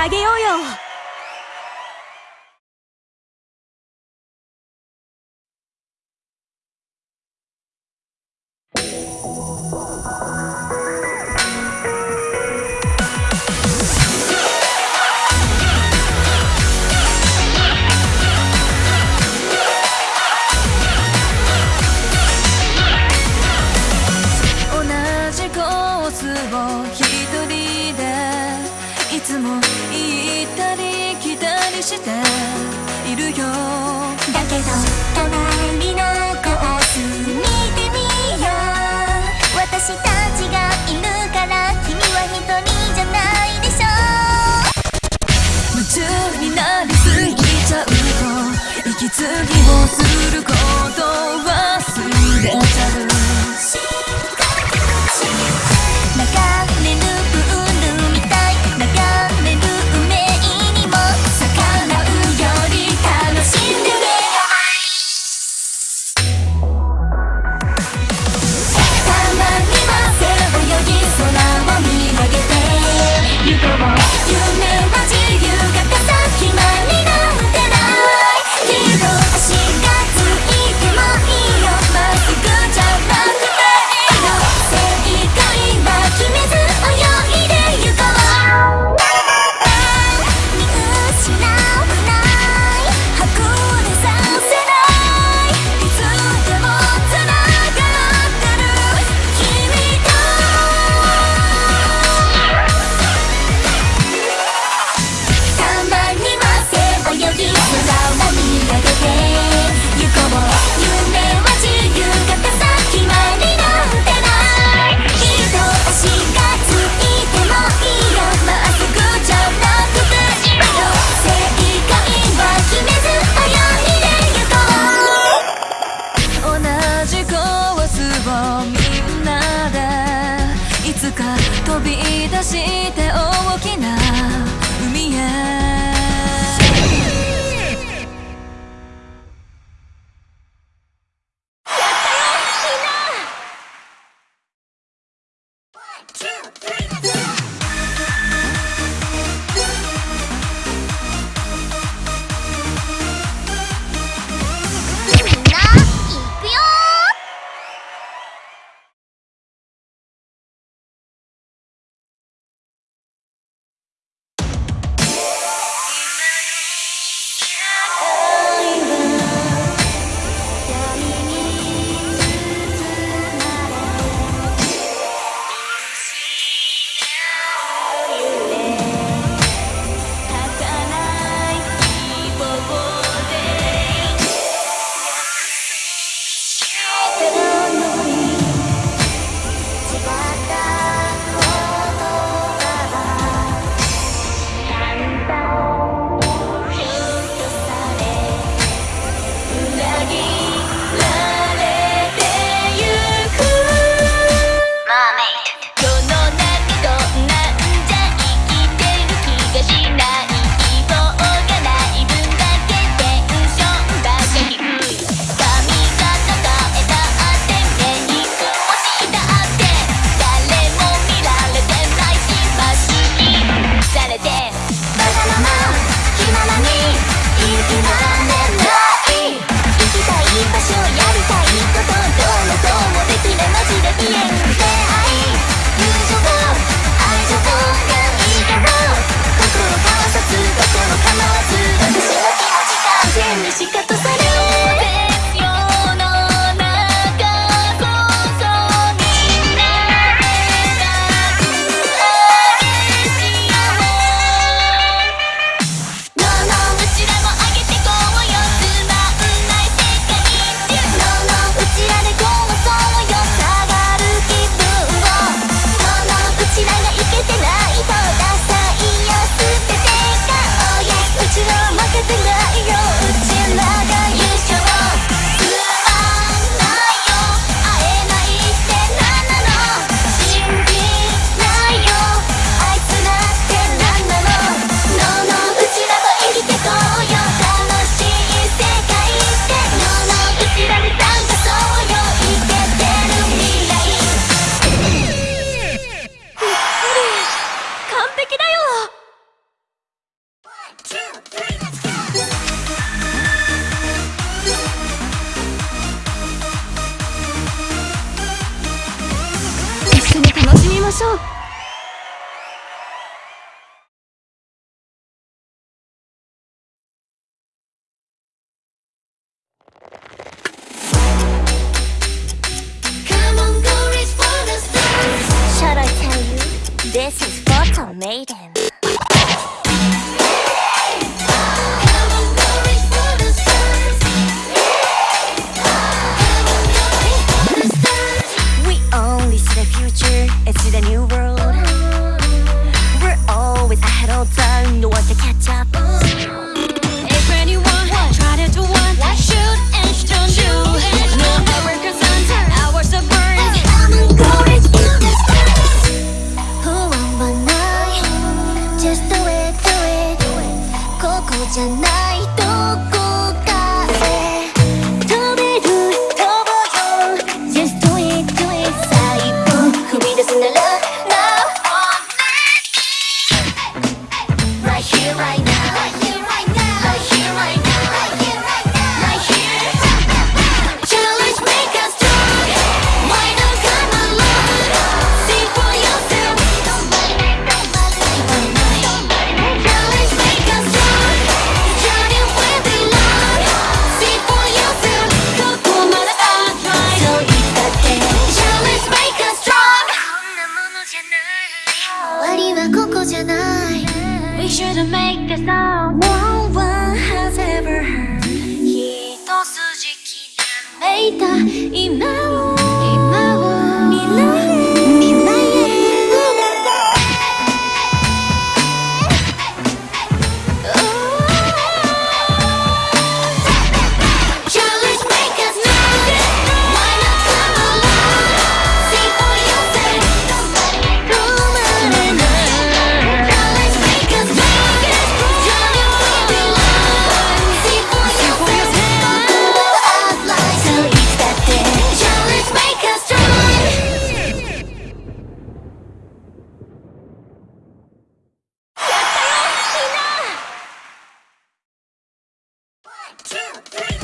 あげようよ。つも行ったり来たりしているよ。だけど隣のコース見てみよう。私たちがいるから君は一人。you never do 飛び出して pasó? Should I tell you? This is photo made a new world. We're always ahead of time, no one can catch up た。今 three.